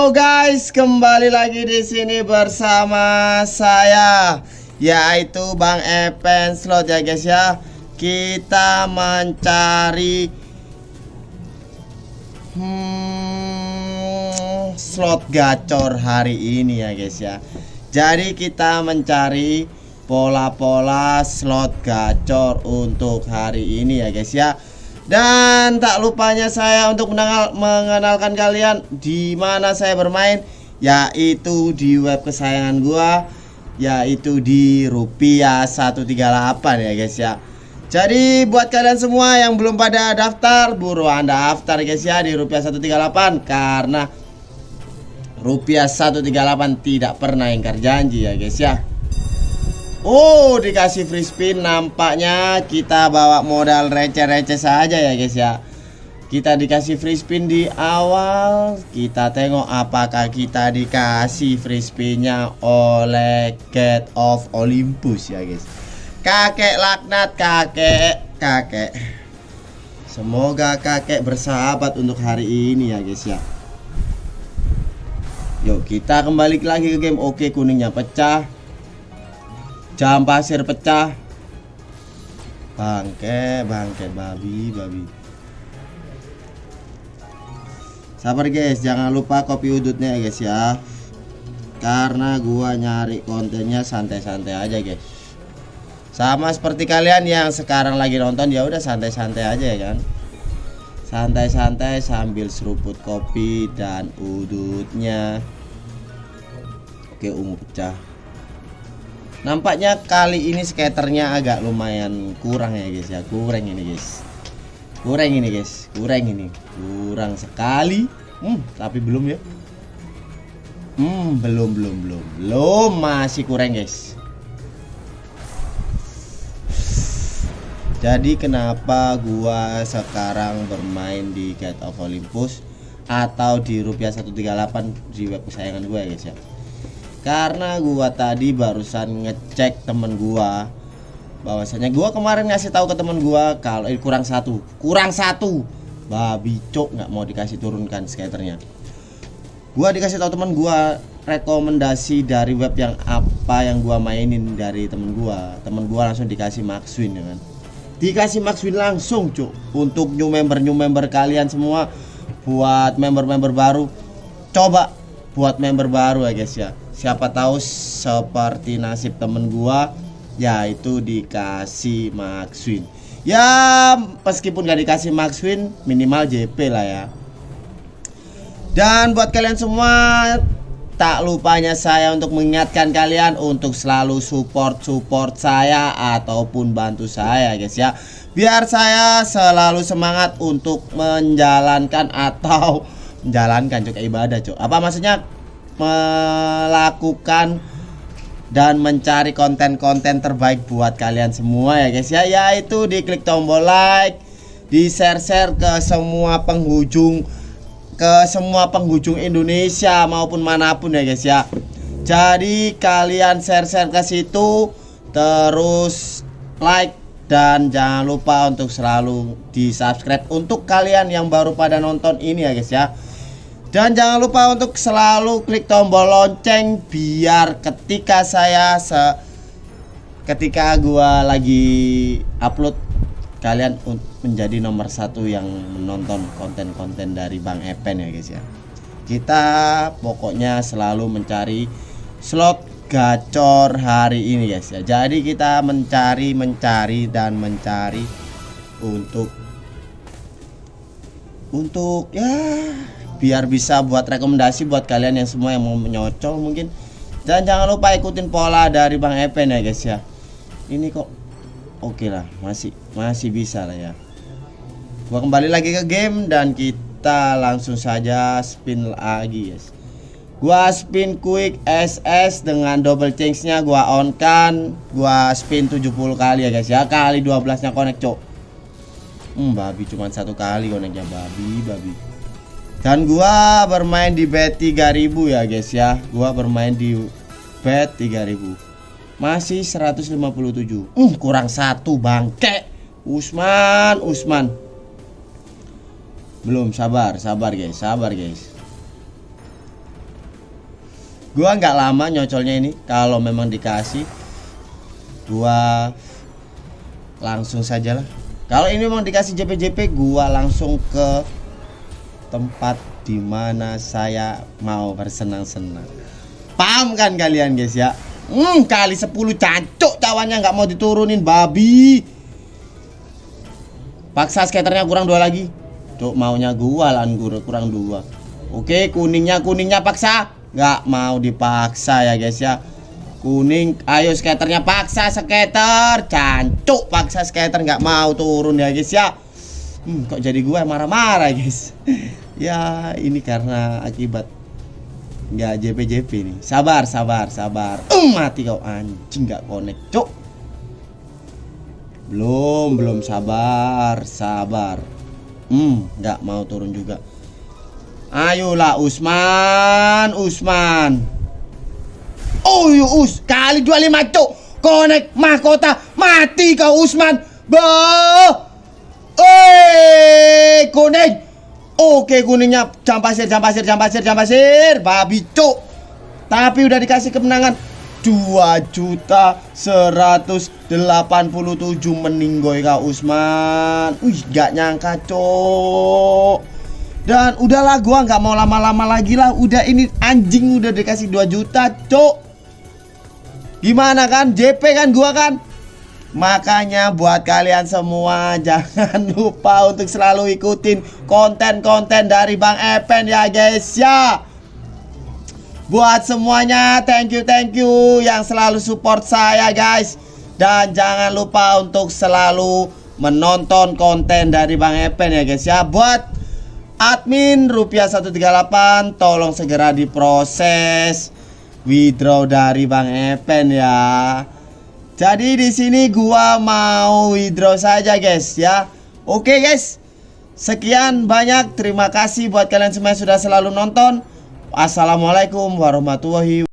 Halo guys, kembali lagi di sini bersama saya yaitu Bang Epen Slot ya guys ya. Kita mencari hmm, slot gacor hari ini ya guys ya. Jadi kita mencari pola-pola slot gacor untuk hari ini ya guys ya. Dan tak lupanya saya untuk mengenal, mengenalkan kalian di mana saya bermain yaitu di web kesayangan gua yaitu di rupiah 138 ya guys ya. Jadi buat kalian semua yang belum pada daftar buruan daftar guys ya di rupiah 138 karena rupiah 138 tidak pernah ingkar janji ya guys ya. Oh dikasih free spin nampaknya kita bawa modal receh-receh saja ya guys ya. Kita dikasih free spin di awal. Kita tengok apakah kita dikasih free spinnya oleh Get of Olympus ya guys. Kakek laknat kakek kakek. Semoga kakek bersahabat untuk hari ini ya guys ya. Yuk kita kembali lagi ke game. Oke kuningnya pecah jam pasir pecah. Bangke bangke babi babi. Sabar guys. Jangan lupa kopi udutnya ya guys ya. Karena gua nyari kontennya santai-santai aja guys. Sama seperti kalian yang sekarang lagi nonton ya udah santai-santai aja ya kan? Santai-santai sambil seruput kopi dan udutnya. Oke ungu pecah Nampaknya kali ini skaternya agak lumayan kurang ya guys ya. Kurang ini guys. Kurang ini guys. Kurang ini. Kurang sekali. Hmm tapi belum ya. Hmm belum belum belum. Belum masih kurang guys. Jadi kenapa gua sekarang bermain di Gate of Olympus Atau di rupiah 138 di web kesayangan gue ya guys ya karena gua tadi barusan ngecek temen gua. Bahwasanya gua kemarin ngasih tahu ke temen gua kalau eh, kurang satu. Kurang satu. Babi cok nggak mau dikasih turunkan skaternya. Gua dikasih tahu temen gua rekomendasi dari web yang apa yang gua mainin dari temen gua. Temen gua langsung dikasih Maxwin ya kan? Dikasih Maxwin langsung cok untuk new member new member kalian semua. Buat member-member baru. Coba buat member baru ya guys ya siapa tahu seperti nasib temen gua yaitu dikasih Maxwin ya meskipun gak dikasih Maxwin minimal JP lah ya. Dan buat kalian semua tak lupanya saya untuk mengingatkan kalian untuk selalu support support saya ataupun bantu saya guys ya. Biar saya selalu semangat untuk menjalankan atau menjalankan juga ibadah cok apa maksudnya melakukan dan mencari konten-konten terbaik buat kalian semua ya guys ya. Yaitu di klik tombol like di share-share ke semua penghujung ke semua penghujung Indonesia maupun mana pun ya guys ya. Jadi kalian share-share ke situ terus like dan jangan lupa untuk selalu di subscribe untuk kalian yang baru pada nonton ini ya guys ya dan jangan lupa untuk selalu klik tombol lonceng biar ketika saya se ketika gua lagi upload kalian menjadi nomor satu yang menonton konten-konten dari Bang Epen ya guys ya. Kita pokoknya selalu mencari slot gacor hari ini guys ya. Jadi kita mencari mencari dan mencari untuk untuk ya biar bisa buat rekomendasi buat kalian yang semua yang mau menyocol mungkin. Dan jangan lupa ikutin pola dari Bang Epen ya guys ya. Ini kok oke okay lah masih masih bisa lah ya. Gua kembali lagi ke game dan kita langsung saja spin lagi guys. Gua spin quick SS dengan double change nya gua on kan gua spin 70 kali ya guys ya. Kali 12 nya connect cok hmm babi cuma satu kali connectnya babi babi. Dan gua bermain di bet 3000 ya guys ya. Gua bermain di bet 3000 Masih 157 uh, Kurang satu bangke. Usman Usman. Belum sabar sabar guys sabar guys. Gua nggak lama nyocolnya ini. Kalau memang dikasih gua langsung saja lah kalau ini memang dikasih JP-JP gua langsung ke tempat di mana saya mau bersenang-senang. Paham kan kalian guys ya? Hmm kali 10 cancuk cawannya nggak mau diturunin babi. Paksa skaternya kurang dua lagi. Cuk maunya gua lah kurang dua. Oke kuningnya kuningnya paksa? Nggak mau dipaksa ya guys ya kuning. Ayo skaternya paksa skater. Cancuk paksa skater nggak mau turun ya guys ya. Hmm, kok jadi gue marah-marah guys? Ya ini karena akibat nggak JP-JP nih sabar sabar sabar. Um, mati kau anjing nggak connect cuk. Belum belum sabar sabar. Hmm nggak mau turun juga. Ayolah Usman, Usman. Oh Us, kali dua lima cuk. Konek mahkota, mati kau Usman. Bo. Eh, kuning. Oke kuningnya jam pasir, jam pasir, jam pasir, jam pasir. Babi cuk. Tapi udah dikasih kemenangan 2 juta 187 meninggoy kau Usman. Wih, gak nyangka cuk. Dan udahlah gua nggak mau lama-lama lagi lah. Udah ini anjing udah dikasih 2 juta, cok. Gimana kan? JP kan gua kan? Makanya buat kalian semua jangan lupa untuk selalu ikutin konten-konten dari Bang Epen ya guys ya. Buat semuanya thank you thank you yang selalu support saya guys. Dan jangan lupa untuk selalu menonton konten dari Bang Epen ya guys ya. Buat admin rupiah 138 tolong segera diproses withdraw dari Bang Epen ya. Jadi di sini gua mau withdraw saja guys ya. Oke guys. Sekian banyak terima kasih buat kalian semua yang sudah selalu nonton. Assalamualaikum warahmatullahi